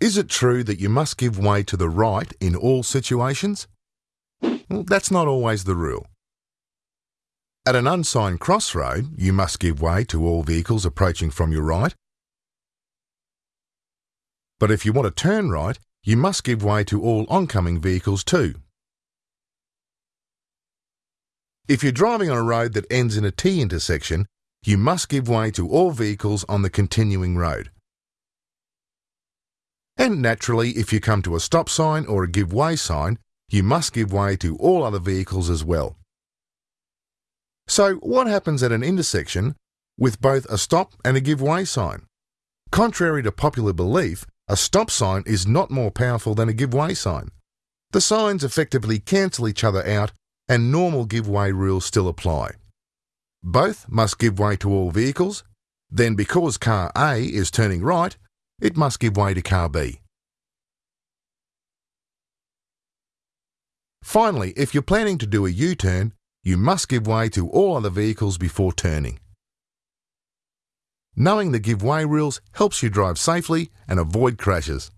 Is it true that you must give way to the right in all situations? Well, that's not always the rule. At an unsigned crossroad, you must give way to all vehicles approaching from your right. But if you want to turn right, you must give way to all oncoming vehicles too. If you're driving on a road that ends in a T intersection, you must give way to all vehicles on the continuing road. And naturally, if you come to a stop sign or a give way sign, you must give way to all other vehicles as well. So, what happens at an intersection with both a stop and a give way sign? Contrary to popular belief, a stop sign is not more powerful than a give way sign. The signs effectively cancel each other out and normal give way rules still apply. Both must give way to all vehicles, then because car A is turning right, it must give way to car B. Finally, if you're planning to do a U-turn, you must give way to all other vehicles before turning. Knowing the give way rules helps you drive safely and avoid crashes.